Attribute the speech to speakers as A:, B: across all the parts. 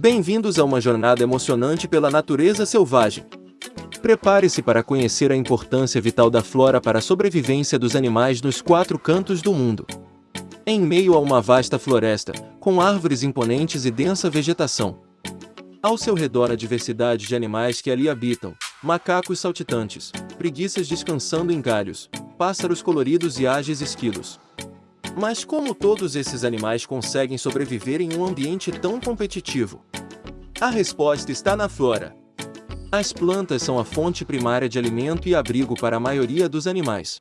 A: Bem-vindos a uma jornada emocionante pela natureza selvagem. Prepare-se para conhecer a importância vital da flora para a sobrevivência dos animais nos quatro cantos do mundo. Em meio a uma vasta floresta, com árvores imponentes e densa vegetação. Ao seu redor a diversidade de animais que ali habitam, macacos saltitantes, preguiças descansando em galhos, pássaros coloridos e ágeis esquilos. Mas como todos esses animais conseguem sobreviver em um ambiente tão competitivo? A resposta está na flora. As plantas são a fonte primária de alimento e abrigo para a maioria dos animais.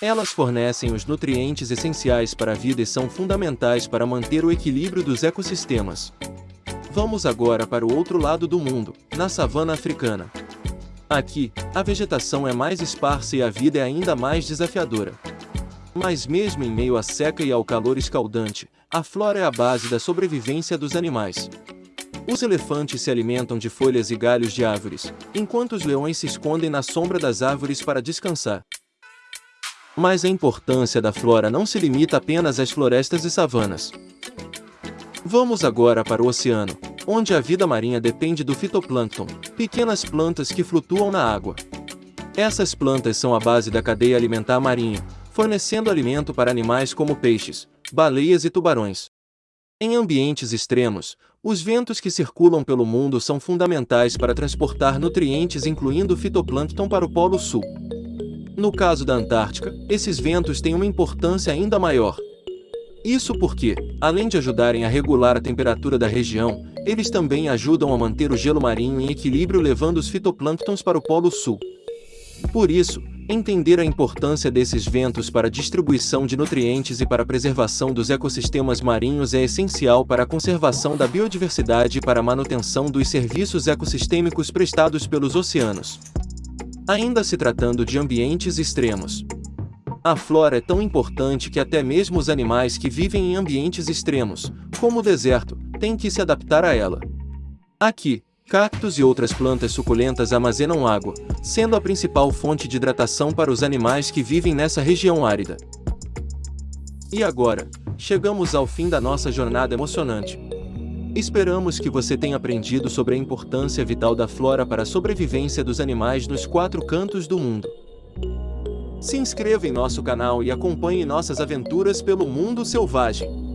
A: Elas fornecem os nutrientes essenciais para a vida e são fundamentais para manter o equilíbrio dos ecossistemas. Vamos agora para o outro lado do mundo, na savana africana. Aqui, a vegetação é mais esparsa e a vida é ainda mais desafiadora. Mas mesmo em meio à seca e ao calor escaldante, a flora é a base da sobrevivência dos animais. Os elefantes se alimentam de folhas e galhos de árvores, enquanto os leões se escondem na sombra das árvores para descansar. Mas a importância da flora não se limita apenas às florestas e savanas. Vamos agora para o oceano, onde a vida marinha depende do fitoplâncton, pequenas plantas que flutuam na água. Essas plantas são a base da cadeia alimentar marinha, fornecendo alimento para animais como peixes, baleias e tubarões. Em ambientes extremos, os ventos que circulam pelo mundo são fundamentais para transportar nutrientes incluindo fitoplâncton para o Polo Sul. No caso da Antártica, esses ventos têm uma importância ainda maior. Isso porque, além de ajudarem a regular a temperatura da região, eles também ajudam a manter o gelo marinho em equilíbrio levando os fitoplânctons para o Polo Sul. Por isso, Entender a importância desses ventos para a distribuição de nutrientes e para a preservação dos ecossistemas marinhos é essencial para a conservação da biodiversidade e para a manutenção dos serviços ecossistêmicos prestados pelos oceanos. Ainda se tratando de ambientes extremos. A flora é tão importante que até mesmo os animais que vivem em ambientes extremos, como o deserto, têm que se adaptar a ela. Aqui, Cactos e outras plantas suculentas armazenam água, sendo a principal fonte de hidratação para os animais que vivem nessa região árida. E agora, chegamos ao fim da nossa jornada emocionante. Esperamos que você tenha aprendido sobre a importância vital da flora para a sobrevivência dos animais nos quatro cantos do mundo. Se inscreva em nosso canal e acompanhe nossas aventuras pelo mundo selvagem.